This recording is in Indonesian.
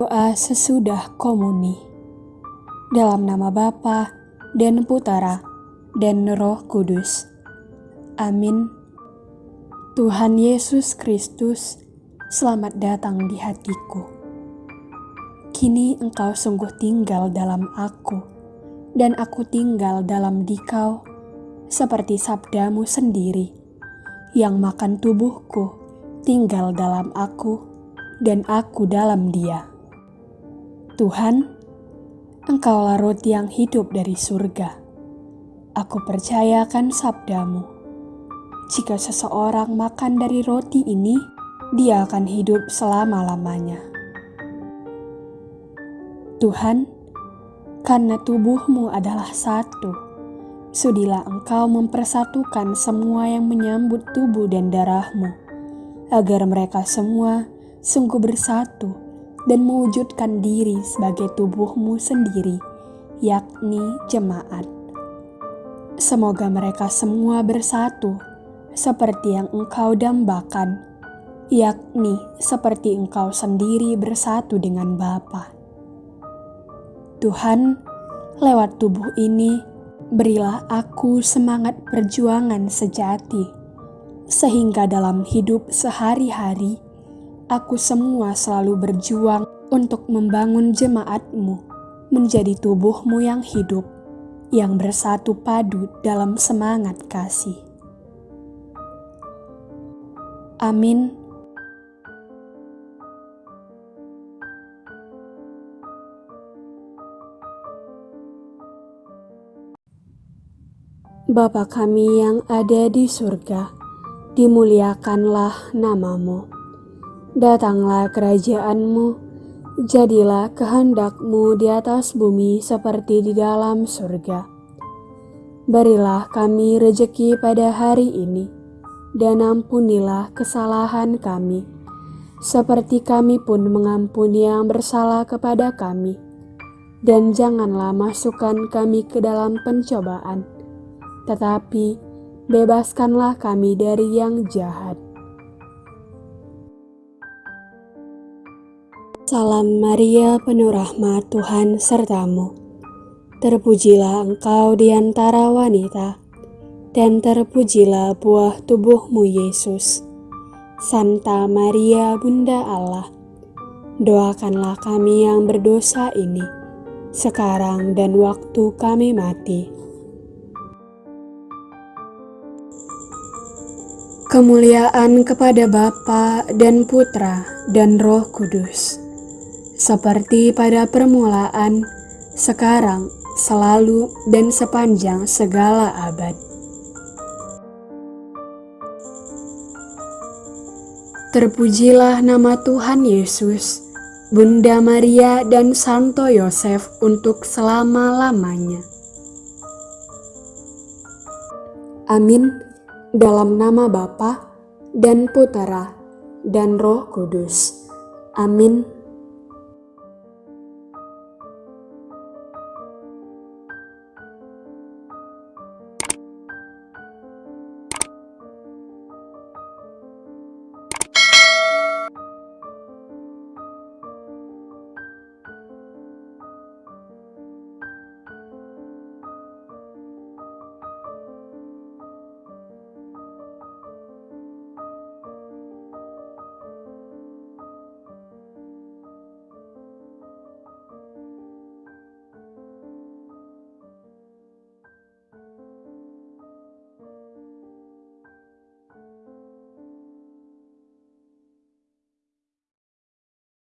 Doa sesudah komuni. Dalam nama Bapa dan Putera dan Roh Kudus. Amin. Tuhan Yesus Kristus, selamat datang di hatiku. Kini engkau sungguh tinggal dalam aku, dan aku tinggal dalam dikau, seperti sabdamu sendiri, yang makan tubuhku, tinggal dalam aku, dan aku dalam dia. Tuhan, Engkaulah roti yang hidup dari surga. Aku percayakan sabdamu. Jika seseorang makan dari roti ini, dia akan hidup selama-lamanya. Tuhan, karena tubuhmu adalah satu, sudilah engkau mempersatukan semua yang menyambut tubuh dan darahmu, agar mereka semua sungguh bersatu dan mewujudkan diri sebagai tubuhmu sendiri, yakni jemaat. Semoga mereka semua bersatu seperti yang engkau dambakan, yakni seperti engkau sendiri bersatu dengan Bapa. Tuhan, lewat tubuh ini, berilah aku semangat perjuangan sejati, sehingga dalam hidup sehari-hari, aku semua selalu berjuang untuk membangun jemaatmu menjadi tubuhmu yang hidup, yang bersatu padu dalam semangat kasih. Amin. Bapa kami yang ada di surga, dimuliakanlah namamu Datanglah kerajaanmu, jadilah kehendakmu di atas bumi seperti di dalam surga. Berilah kami rejeki pada hari ini, dan ampunilah kesalahan kami, seperti kami pun mengampuni yang bersalah kepada kami. Dan janganlah masukkan kami ke dalam pencobaan, tetapi bebaskanlah kami dari yang jahat Salam Maria penuh rahmat Tuhan sertamu. Terpujilah engkau di antara wanita, dan terpujilah buah tubuhmu Yesus. Santa Maria Bunda Allah, doakanlah kami yang berdosa ini, sekarang dan waktu kami mati. Kemuliaan kepada Bapa dan Putra dan Roh Kudus seperti pada permulaan, sekarang, selalu, dan sepanjang segala abad. Terpujilah nama Tuhan Yesus, Bunda Maria, dan Santo Yosef untuk selama-lamanya. Amin. Dalam nama Bapa dan Putera dan Roh Kudus. Amin.